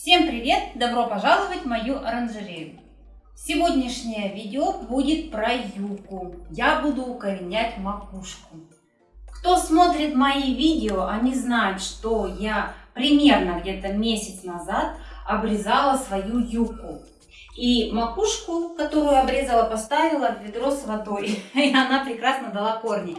Всем привет! Добро пожаловать в мою оранжерею! Сегодняшнее видео будет про юку. Я буду укоренять макушку. Кто смотрит мои видео, они знают, что я примерно где-то месяц назад обрезала свою юку. И макушку, которую обрезала, поставила в ведро с водой. И она прекрасно дала корни.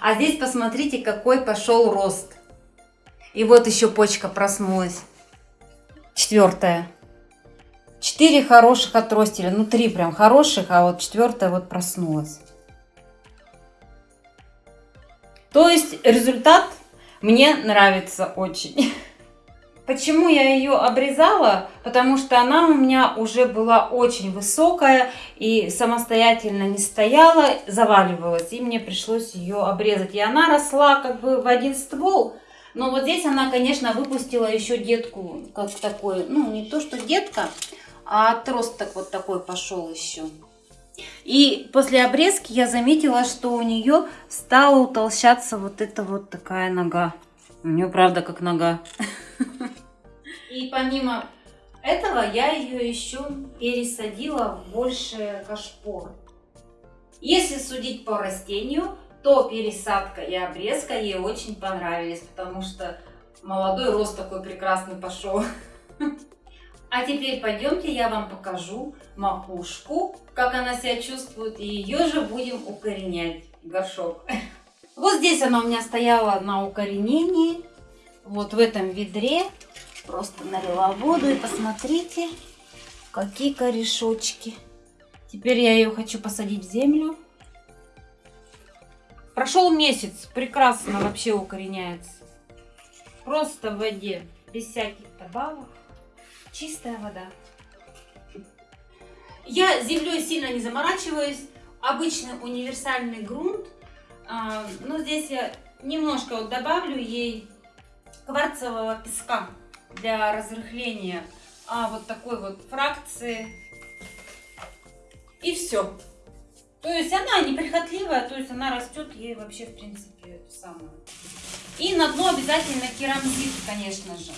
А здесь посмотрите, какой пошел рост. И вот еще почка проснулась. Четвертая. Четыре хороших отростили. Ну, три прям хороших, а вот четвертая вот проснулась. То есть результат мне нравится очень. Почему я ее обрезала? Потому что она у меня уже была очень высокая и самостоятельно не стояла, заваливалась. И мне пришлось ее обрезать. И она росла как бы в один ствол. Но вот здесь она, конечно, выпустила еще детку, как такой, ну не то что детка, а отросток вот такой пошел еще. И после обрезки я заметила, что у нее стала утолщаться вот эта вот такая нога. У нее правда как нога. И помимо этого я ее еще пересадила в больше кашпо. Если судить по растению, то пересадка и обрезка ей очень понравились, потому что молодой рост такой прекрасный пошел. А теперь пойдемте, я вам покажу макушку, как она себя чувствует, и ее же будем укоренять, горшок. Вот здесь она у меня стояла на укоренении, вот в этом ведре. Просто налила воду и посмотрите, какие корешочки. Теперь я ее хочу посадить в землю. Прошел месяц, прекрасно вообще укореняется. Просто в воде, без всяких добавок. Чистая вода. Я землей сильно не заморачиваюсь. Обычный универсальный грунт. А, но здесь я немножко вот добавлю ей кварцевого песка для разрыхления а, вот такой вот фракции. И все. То есть она неприхотливая, то есть она растет ей вообще в принципе самое. И на дно обязательно керамзит, конечно же.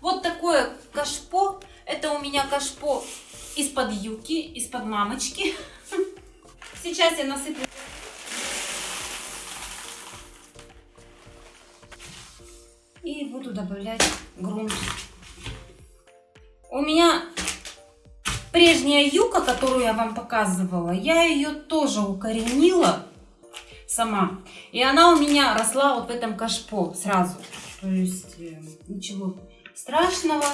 Вот такое кашпо. Это у меня кашпо из-под юки, из-под мамочки. Сейчас я насыплю буду добавлять грунт. У меня прежняя юка, которую я вам показывала, я ее тоже укоренила сама. И она у меня росла вот в этом кашпо сразу. То есть э, ничего страшного.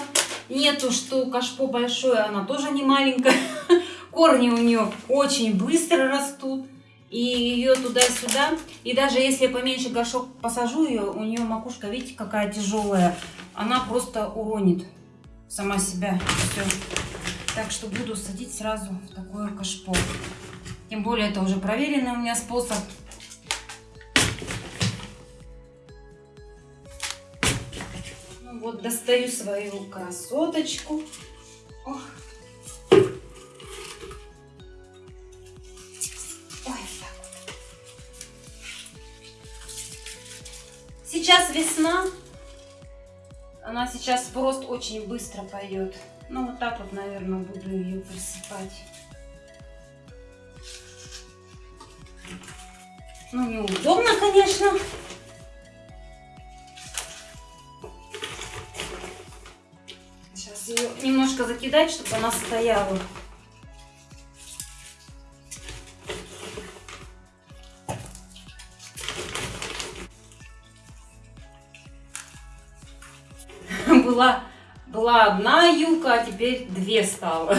Нету, что кашпо большое, она тоже не маленькая. Корни у нее очень быстро растут и ее туда-сюда. И даже если я поменьше горшок посажу ее, у нее макушка, видите, какая тяжелая, она просто уронит сама себя. Все. Так что буду садить сразу в такое кашпо. Тем более это уже проверенный у меня способ. Ну вот, достаю свою красоточку. Ох. Сейчас весна. Она сейчас в рост очень быстро пойдет. Ну, вот так вот, наверное, буду ее присыпать. Ну, неудобно, конечно. Сейчас ее немножко закидать, чтобы она стояла. Была, была одна юка, а теперь две стало.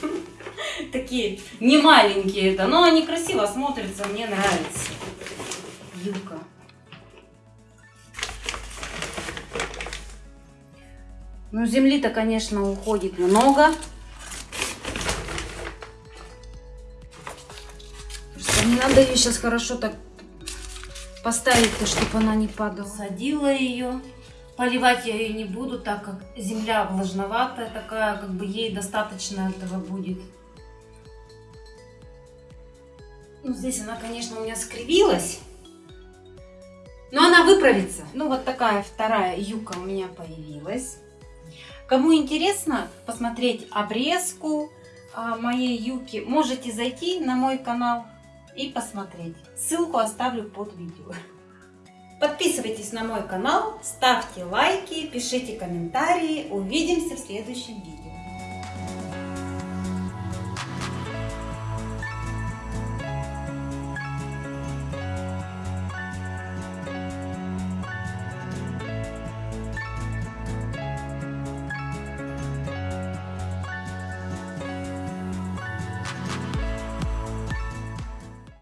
такие не маленькие это, но они красиво смотрятся, мне нравится. Юбка. Ну, земли-то, конечно, уходит много. Просто не надо ее сейчас хорошо так поставить-то, чтобы она не падала. Садила ее. Поливать я ее не буду, так как земля влажноватая такая, как бы ей достаточно этого будет. Ну, здесь она, конечно, у меня скривилась. Но она выправится. Ну, вот такая вторая юка у меня появилась. Кому интересно посмотреть обрезку а, моей юки, можете зайти на мой канал и посмотреть. Ссылку оставлю под видео. Подписывайтесь на мой канал, ставьте лайки, пишите комментарии. Увидимся в следующем видео.